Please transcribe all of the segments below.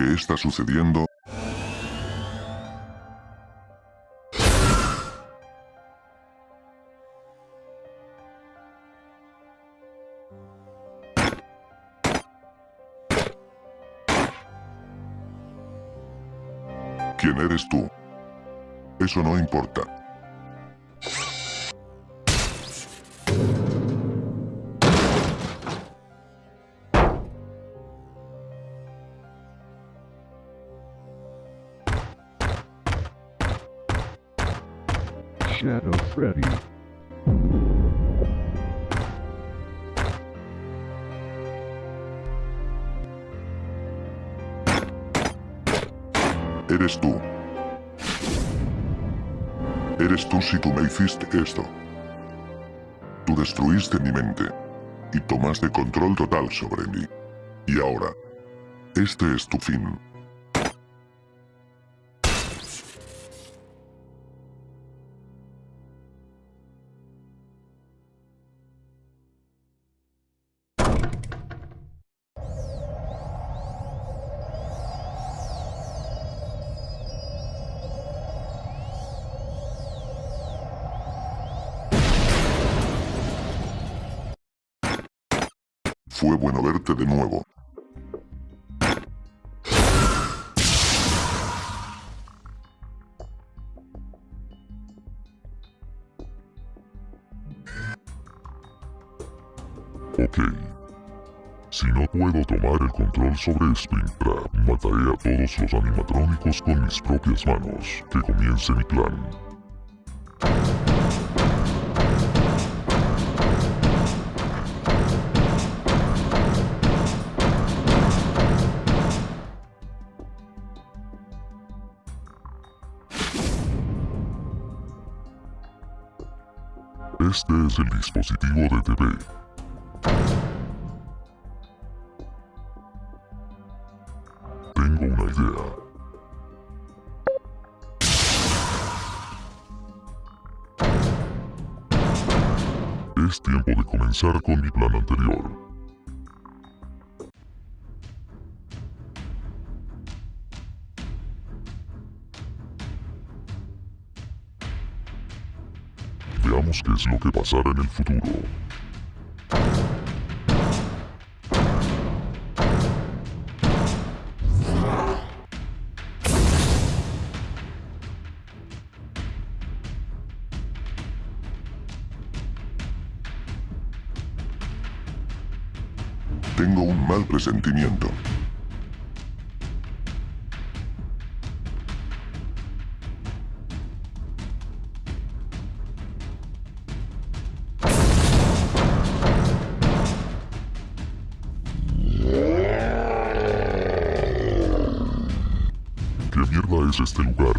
¿Qué está sucediendo? ¿Quién eres tú? Eso no importa. Shadow Freddy. Eres tú. Eres tú si tú me hiciste esto. Tú destruiste mi mente y tomaste control total sobre mí. Y ahora, este es tu fin. Fue bueno verte de nuevo. Ok. Si no puedo tomar el control sobre Springtrap, mataré a todos los animatrónicos con mis propias manos. Que comience mi plan. Este es el dispositivo de TV. Tengo una idea. Es tiempo de comenzar con mi plan anterior. Veamos qué es lo que pasará en el futuro. Tengo un mal presentimiento. Este lugar?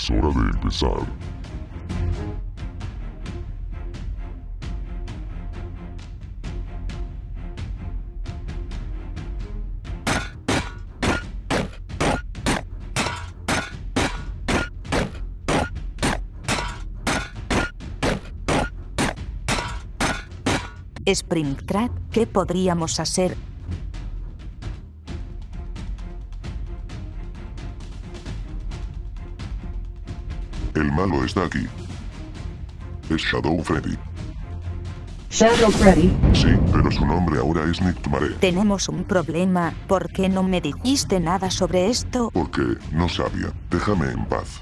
Es hora de empezar. Springtrap, ¿qué podríamos hacer? El malo está aquí. Es Shadow Freddy. Shadow Freddy, Sí, pero su nombre ahora es Nictumare. Tenemos un problema. ¿Por qué no me dijiste nada sobre esto? Porque no sabía. Déjame en paz.